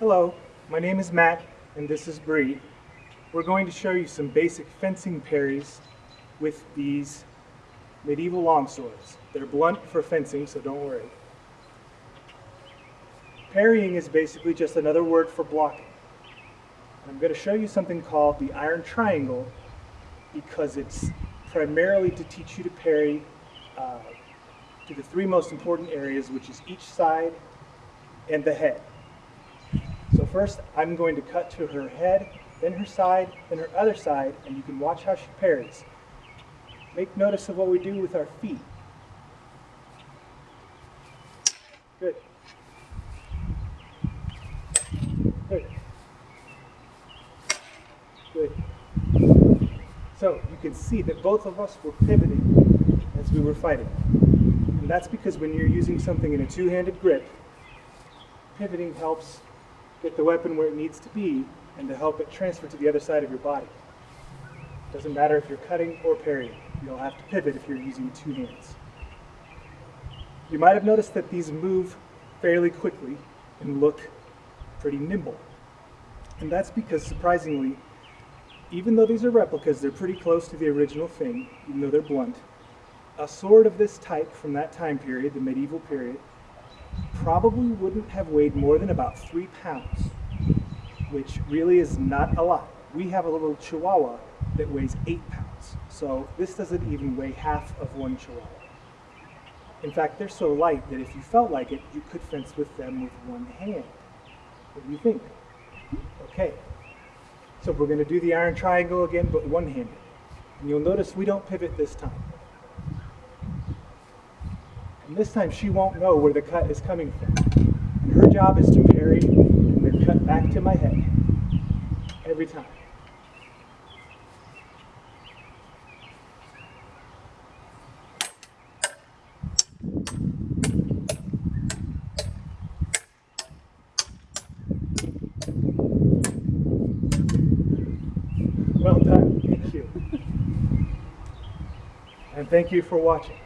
Hello, my name is Matt and this is Bree. We're going to show you some basic fencing parries with these medieval longswords. They're blunt for fencing, so don't worry. Parrying is basically just another word for blocking. I'm going to show you something called the iron triangle because it's primarily to teach you to parry uh, to the three most important areas, which is each side and the head. First, I'm going to cut to her head, then her side, then her other side, and you can watch how she parries. Make notice of what we do with our feet. Good. Good. Good. So you can see that both of us were pivoting as we were fighting. And that's because when you're using something in a two-handed grip, pivoting helps get the weapon where it needs to be and to help it transfer to the other side of your body. It Doesn't matter if you're cutting or parrying. You'll have to pivot if you're using two hands. You might have noticed that these move fairly quickly and look pretty nimble. And that's because, surprisingly, even though these are replicas, they're pretty close to the original thing, even though they're blunt. A sword of this type from that time period, the medieval period, probably wouldn't have weighed more than about three pounds, which really is not a lot. We have a little chihuahua that weighs eight pounds, so this doesn't even weigh half of one chihuahua. In fact, they're so light that if you felt like it, you could fence with them with one hand. What do you think? Okay, so we're going to do the iron triangle again, but one-handed. And you'll notice we don't pivot this time. And this time she won't know where the cut is coming from. And her job is to parry and then cut back to my head. Every time. Well done. Thank you. and thank you for watching.